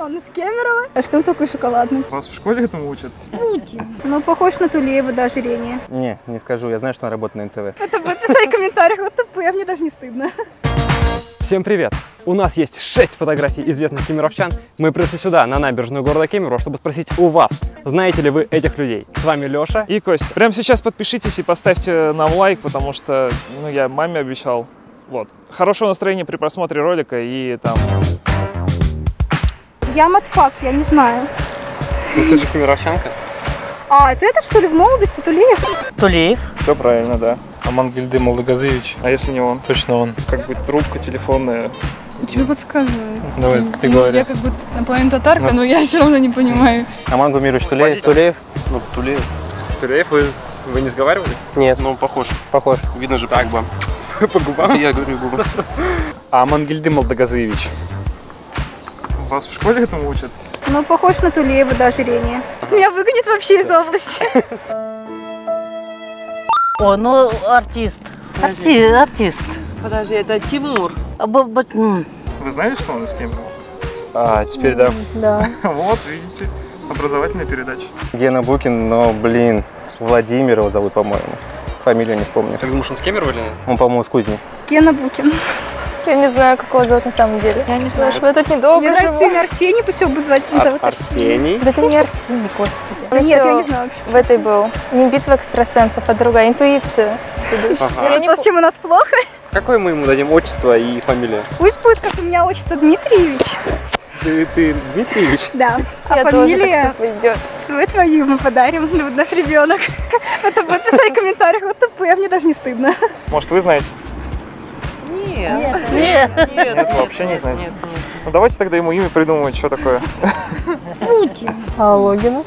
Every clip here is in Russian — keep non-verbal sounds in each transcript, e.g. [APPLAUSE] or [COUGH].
Он из Кемерово. А что он такой шоколадный? Вас в школе этому учат? Ну, похож на Тулеева до ожирения. Не, не скажу, я знаю, что он работает на НТВ. Это будет писать в комментариях, вот тупые, а мне даже не стыдно. Всем привет! У нас есть 6 фотографий известных кемеровчан. Мы пришли сюда, на набережную города Кемерово, чтобы спросить у вас, знаете ли вы этих людей. С вами Леша. И Кость, прямо сейчас подпишитесь и поставьте нам лайк, потому что ну, я маме обещал. Вот. Хорошего настроения при просмотре ролика и там... Я матфак, я не знаю. Ну, ты же кемеровчанка. А, это этот, что ли, в молодости Тулеев? Тулеев. Все правильно, да. Амангельды Молдогазевич. А если не он? Точно он. Как бы трубка телефонная. Тебе подсказываю. Давай, ты Ну, говори. Я как бы наполовину татарка, Ну. но я все равно не понимаю. Аман Гумирович Тулеев. Тулеев? Ну, Тулеев. Туреев, вы, вы не сговаривались? Нет, Ну, похож. похож. Видно же по губам. По губам? Я говорю губы. Амангельды Молдогазевич. Вас в школе этому учат? Ну, похож на Тулеева до ожирения. Меня выгонят вообще из области. О, ну артист. Арти, артист. Подожди, это Тимур. А, б- б- м. Вы знали, что он из Кемерово? А, теперь да. Да. [LAUGHS] Вот, видите, образовательная передача. Гена Букин, но, блин, Владимир его зовут, по-моему. Фамилию не вспомню. Ты думаешь, он с Кемерово или нет? Он, по-моему, с Кузни. Гена Букин. Я не знаю, как его зовут на самом деле. Я не знаю. Я тут Мне недолго нравится живу. имя Арсений, пусть его бы звать. Он зовут Арсений. Да это не Арсений, господи. Нет, я не знаю вообще. В этой был. Не битва экстрасенсов, а другая. Интуиция. Я не То, с чем у нас плохо. Какое мы ему дадим отчество и фамилию? Пусть будет, как у меня отчество Дмитриевич. Ты, ты Дмитриевич? Да. А Я тоже фамилия... так, что пойдет. Мы твою ему подарим. Ну, вот наш ребенок. Это будет писать в комментариях, вот тупые, а мне даже не стыдно. Может, вы знаете? Нет. Нет. Нет, нет, вообще не нет, знаете? Нет, нет. Ну, давайте тогда ему имя придумывать, что такое. А Логина?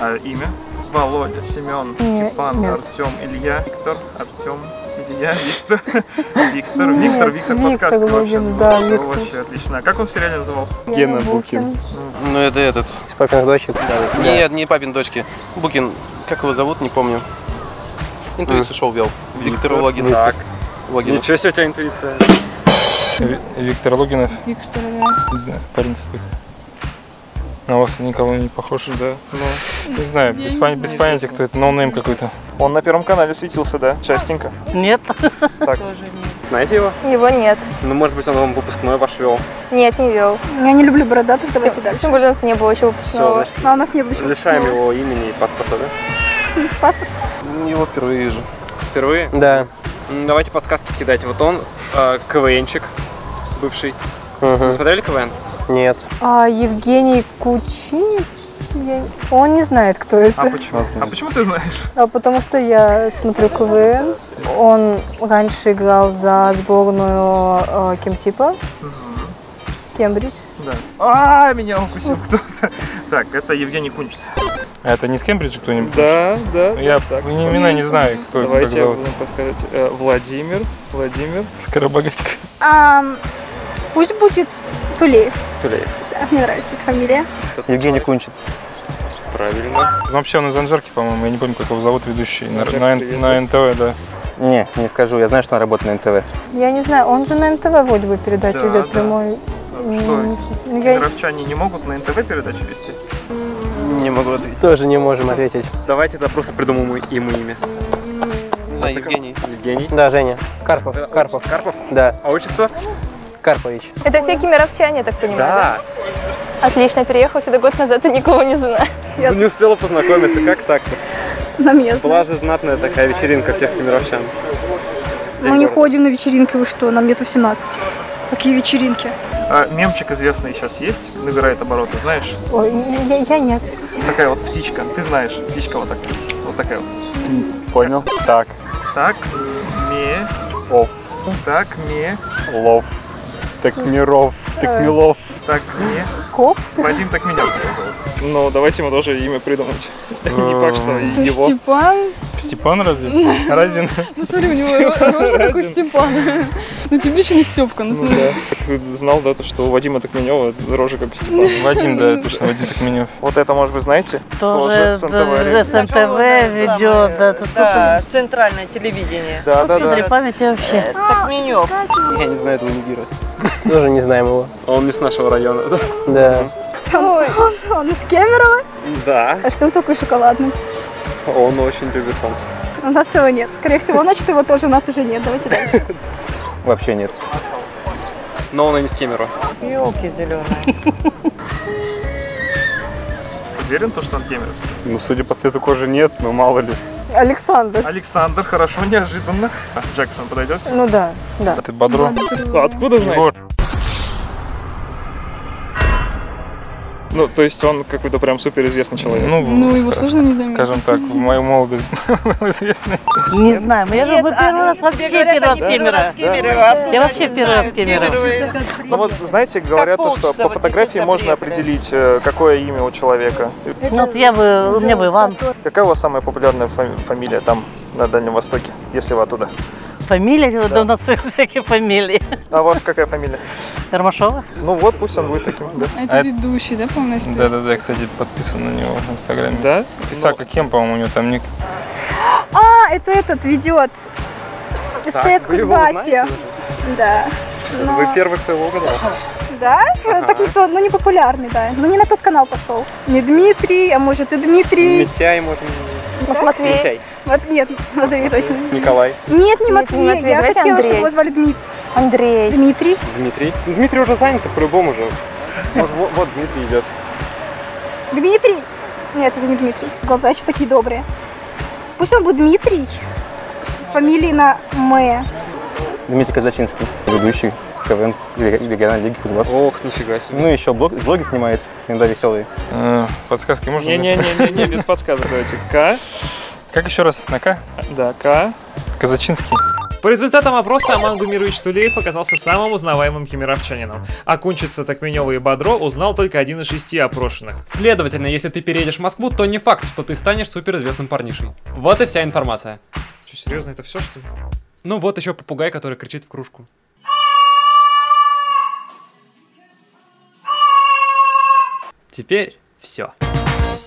А имя? Володя, Семен, Нет, Степан, нет. Артем, Илья, Виктор, Артем, Илья, Виктор, [LAUGHS] Виктор, Виктор, Виктор, Виктор подсказка вообще. Да, Ну, Виктор. Вообще отлично. А как он в сериале назывался? Гена Букин. Ну, это этот. Из папиных дочек. Нет, не папин дочки. Букин. Как его зовут, не помню. Интуицию шоу вел. Виктор Логин. Так. Логин. Ничего себе у тебя интуиция. Ви- Виктор Логинов. Виктор, Не знаю, парень какой-то. На вас никого не похож. Да. Ну, Не знаю, без, не пон- знаю. без понятия, кто это. No name какой-то. он на Первом канале светился, да? Частенько. Нет. Так, Тоже нет. Знаете его? Его нет. Ну, может быть, он вам выпускной ваш вел. Нет, не вел. Я не люблю бородатых, давайте Тем, дальше. тем более у нас не было еще Все, выпускного. значит, А у нас не было еще лишаем его имени и паспорта, да? Паспорт. Его впервые вижу. Впервые? Да. Давайте подсказки кидайте. Вот он, э, КВНчик бывший. Вы Мгм. смотрели КВН? Нет. А Евгений Кучинец? Я- Он не знает, кто это. а почему? А почему ты знаешь? А потому что я смотрю КВН. Он раньше играл за сборную э, Кемтипа. Кембридж. Да. А, меня укусил кто-то. Так, это Евгений Кунчис. А это не с Кембриджа кто-нибудь? Да, да. Я так. не имена не знаю, кто это, Давайте я зовут. буду подсказать. Э, Владимир, Владимир. Скоробогатик. Ам, пусть будет Тулеев. Тулеев. Да, мне нравится их фамилия. Евгений Кунчиц. Правильно. Вообще он из Анжарки, по-моему. Я не помню, как его зовут ведущий. На, на- на НТВ, да. Не, не скажу, я знаю, что он работает на НТВ. Я не знаю, он же на НТВ вроде бы передачу Да, идет да. прямой. А Что, я- кемеровчане не могут на НТВ передачу вести? Не могу ответить. Тоже не можем ответить. Давайте тогда просто придумаем ему имя. Не знаю, Евгений. Евгений. Да, Женя. Карпов. Карпов. Карпов? Да, А отчество? Карпович. Это все кемеровчане, я так понимаю, Да. Отлично, переехал сюда год назад и никого не знаю. Я- Не успела познакомиться, как так-то? На место. Была же знатная такая вечеринка всех кемеровчан. Мы не ходим на вечеринки, вы что, нам лет 18. Какие вечеринки? А, мемчик известный сейчас есть, набирает обороты, знаешь? Ой, я, я нет. Такая вот птичка, ты знаешь, птичка вот такая, вот такая вот. Понял. Так. Так, ме, Оф. так, ме, Лов. Так Миров. Так Милов. так, ме. Коп? Вадим так меня зовут. Ну, давайте ему тоже имя придумать. [LAUGHS] Не факт, что Это его. Степан? Степан разве? Разин. Ну смотри, у него рожа как у Степана. Ну не Степка, ну Ну смотри. Ты знал, да, то, что у Вадима Такменева рожа как у Степана. Вадим, да, точно, Вадим Такменев. Вот это, может быть, знаете? Тоже с НТВ. с НТВ ведет. Да, центральное телевидение. Да, да, Смотри, да. память вообще. Так Менев. Я не знаю этого нигера. Тоже не знаем его. Он не с нашего района. Да. Ой, он из Кемерово. Да, А что он такой шоколадный? он очень любит солнце. У нас его нет. Скорее всего, значит, его тоже у нас уже нет. Давайте дальше. [LAUGHS] Вообще нет. Но он и не с Кемерово. Елки зеленые. Уверен, то, что он кемеровский? Ну, судя по цвету кожи нет, но мало ли. Александр. Александр, хорошо, неожиданно. А, Джексон подойдет? Ну да, да. Ты бодро. Откуда знаете? Ну, то есть он какой-то прям суперизвестный человек. Ну, Ну, его сложно не заметить. Скажем так, в мою молодость [LAUGHS] был известный. Не знаю, я а, первый раз вообще первый раз Кемерово. Я вообще первый раз Кемерово. Ну вот, знаете, говорят то, что по фотографии можно определить, э, какое имя у человека. Ну вот я бы, у меня бы Иван. Какая у вас самая популярная фами- фамилия там, на Дальнем Востоке, если вы оттуда? Фамилия, да. у нас всякие фамилии. А ваша какая фамилия? Гармашова? Ну вот, пусть он будет таким, да. Это А- ведущий, да, полностью? Да-да-да, кстати, подписан на него в Инстаграме. Да? Писака Кем, по-моему, у него там ник. А, это этот ведет. СТС Кузбассе. Да. Но- Вы первый, кто его угадал. Да? Так никто, ну не популярный, да. Ну не на тот канал пошел. Не Дмитрий, а может и Дмитрий. Митяй, можем. Да? Матвей. Митяй. Вот, нет, Матвей точно. Николай. Нет, не не Матвей. Матвей, Я давайте хотела, Андрей. чтобы его звали Дмит- Андрей. Дмитрий. Дмитрий. Дмитрий уже занят, по-любому же. Может, вот, вот Дмитрий идет. Дмитрий? Нет, это не Дмитрий. Глаза еще такие добрые. Пусть он будет Дмитрий с фамилией на М. Дмитрий Казачинский, ведущий КВН региональной лиги Кузбасс. Ох, нифига себе. Ну, еще блог, блоги снимает, иногда веселые. Э, Подсказки можно? Не-не-не, без подсказок давайте. К, Как еще раз? На К? да, К. Казачинский. По результатам опроса Аман Гумирович Тулеев оказался самым узнаваемым кемеровчанином. А Кунчица, Такменева и Бодро узнал только один из шести опрошенных. Следовательно, если ты переедешь в Москву, то не факт, что ты станешь суперизвестным парнишей. Вот и вся информация. Что, серьезно, это все, что ли? Ну вот еще попугай, который кричит в кружку. Теперь все.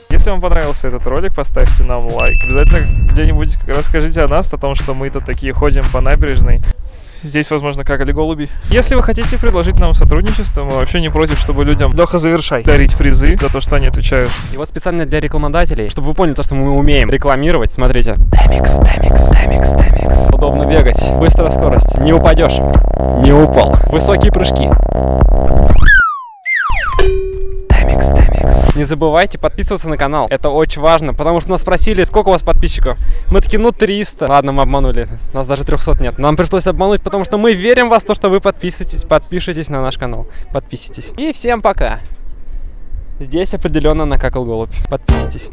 Если вам понравился этот ролик, поставьте нам лайк. Обязательно где-нибудь расскажите о нас, о том, что мы тут такие ходим по набережной. Здесь, возможно, какали голуби. Если вы хотите предложить нам сотрудничество, мы вообще не против, чтобы людям Леха завершай дарить призы за то, что они отвечают. И вот специально для рекламодателей, чтобы вы поняли то, что мы умеем рекламировать, смотрите. Темикс, темикс, темикс, темикс. Удобно бегать, быстрая скорость, не упадешь, не упал. Высокие прыжки. Не забывайте подписываться на канал, это очень важно, потому что нас спросили, сколько у вас подписчиков. Мы такие, ну 300. Ладно, мы обманули, нас даже 300 нет. Нам пришлось обмануть, потому что мы верим в вас, то, что вы подписываетесь, подпишитесь на наш канал, подписитесь. И всем пока. Здесь определенно накакал голубь. Подписывайтесь.